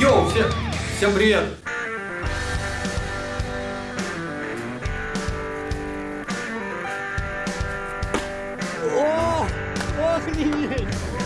Йоу, всем, всем привет! О, охренеть!